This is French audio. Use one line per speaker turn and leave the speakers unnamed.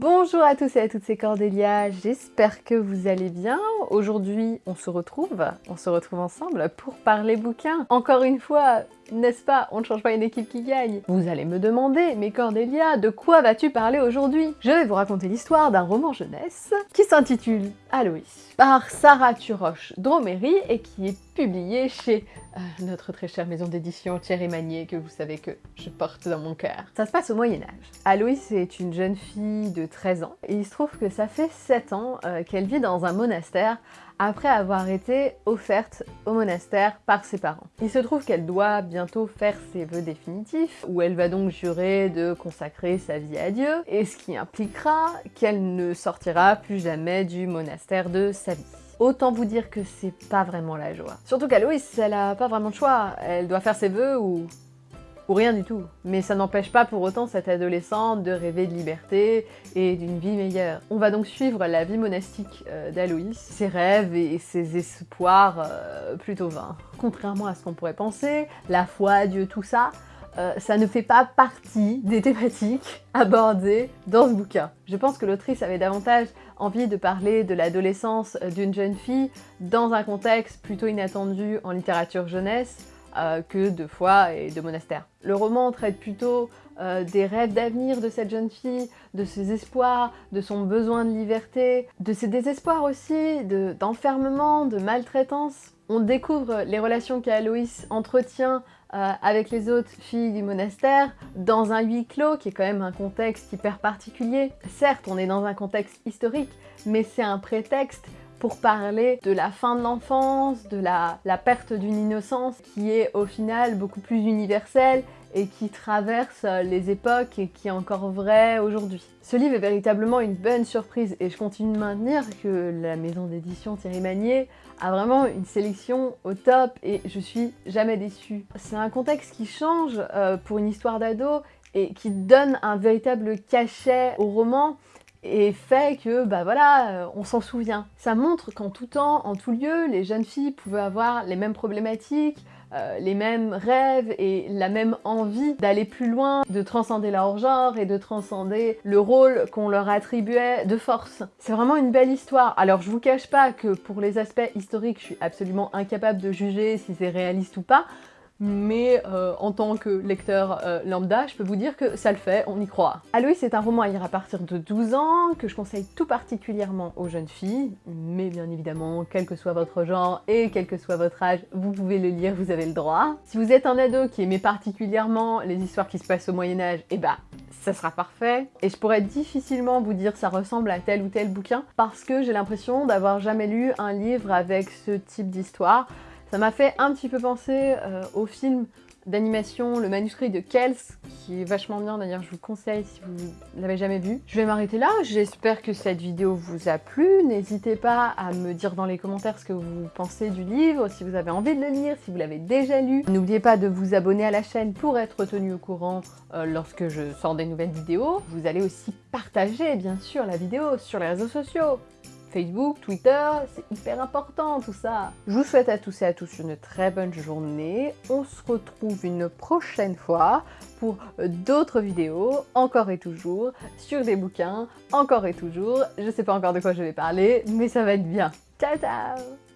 Bonjour à tous et à toutes, c'est Cordélia, j'espère que vous allez bien. Aujourd'hui, on se retrouve, on se retrouve ensemble pour parler bouquins. Encore une fois, n'est-ce pas? On ne change pas une équipe qui gagne. Vous allez me demander, mais Cordélia, de quoi vas-tu parler aujourd'hui? Je vais vous raconter l'histoire d'un roman jeunesse qui s'intitule Aloïs par Sarah Turoche Droméry et qui est publié chez euh, notre très chère maison d'édition Thierry Magnier que vous savez que je porte dans mon cœur. Ça se passe au Moyen-Âge. Aloïs est une jeune fille de 13 ans et il se trouve que ça fait 7 ans euh, qu'elle vit dans un monastère après avoir été offerte au monastère par ses parents. Il se trouve qu'elle doit bientôt faire ses vœux définitifs, où elle va donc jurer de consacrer sa vie à Dieu, et ce qui impliquera qu'elle ne sortira plus jamais du monastère de sa vie. Autant vous dire que c'est pas vraiment la joie. Surtout qu'Aloïs, elle a pas vraiment de choix. Elle doit faire ses vœux ou ou rien du tout. Mais ça n'empêche pas pour autant cette adolescente de rêver de liberté et d'une vie meilleure. On va donc suivre la vie monastique euh, d'Aloïs, ses rêves et ses espoirs euh, plutôt vains. Contrairement à ce qu'on pourrait penser, la foi, Dieu, tout ça, euh, ça ne fait pas partie des thématiques abordées dans ce bouquin. Je pense que l'autrice avait davantage envie de parler de l'adolescence d'une jeune fille dans un contexte plutôt inattendu en littérature jeunesse, euh, que de foi et de monastère. Le roman traite plutôt euh, des rêves d'avenir de cette jeune fille, de ses espoirs, de son besoin de liberté, de ses désespoirs aussi, d'enfermement, de, maltraitance. On découvre les relations qu'Aloïs entretient euh, avec les autres filles du monastère dans un huis clos qui est quand même un contexte hyper particulier. Certes, on est dans un contexte historique, mais c'est un prétexte pour parler de la fin de l'enfance, de la, perte d'une innocence qui est au final beaucoup plus universelle et qui traverse les époques et qui est encore vrai aujourd'hui. Ce livre est véritablement une bonne surprise et je continue de maintenir que la maison d'édition Thierry Magnier a vraiment une sélection au top et je suis jamais déçue. C'est un contexte qui change euh, pour une histoire d'ado et qui donne un véritable cachet au roman et fait que, bah voilà, euh, on s'en souvient. Ça montre qu'en tout temps, en tout lieu, les jeunes filles pouvaient avoir les mêmes problématiques, euh, les mêmes rêves et la même envie d'aller plus loin, de transcender leur genre et de transcender le rôle qu'on leur attribuait de force. C'est vraiment une belle histoire. Alors je vous cache pas que pour les aspects historiques, je suis absolument incapable de juger si c'est réaliste ou pas, mais euh, en tant que lecteur euh, lambda, je peux vous dire que ça le fait, on y croit. Aloïs est un roman à lire à partir de 12 ans, que je conseille tout particulièrement aux jeunes filles, mais bien évidemment, quel que soit votre genre et quel que soit votre âge, vous pouvez le lire, vous avez le droit. Si vous êtes un ado qui aimait particulièrement les histoires qui se passent au Moyen-Âge, eh bah, ça sera parfait. Et je pourrais difficilement vous dire ça ressemble à tel ou tel bouquin, parce que j'ai l'impression d'avoir jamais lu un livre avec ce type d'histoire. Ça m'a fait un petit peu penser euh, au film d'animation Le manuscrit de Kels, qui est vachement bien d'ailleurs, je vous conseille si vous l'avez jamais vu. Je vais m'arrêter là, j'espère que cette vidéo vous a plu. N'hésitez pas à me dire dans les commentaires ce que vous pensez du livre, si vous avez envie de le lire, si vous l'avez déjà lu. N'oubliez pas de vous abonner à la chaîne pour être tenu au courant euh, lorsque je sors des nouvelles vidéos. Vous allez aussi partager bien sûr la vidéo sur les réseaux sociaux. Facebook, Twitter, c'est hyper important tout ça. Je vous souhaite à tous et à tous une très bonne journée. On se retrouve une prochaine fois pour d'autres vidéos, encore et toujours, sur des bouquins, encore et toujours. Je sais pas encore de quoi je vais parler, mais ça va être bien. Ciao ciao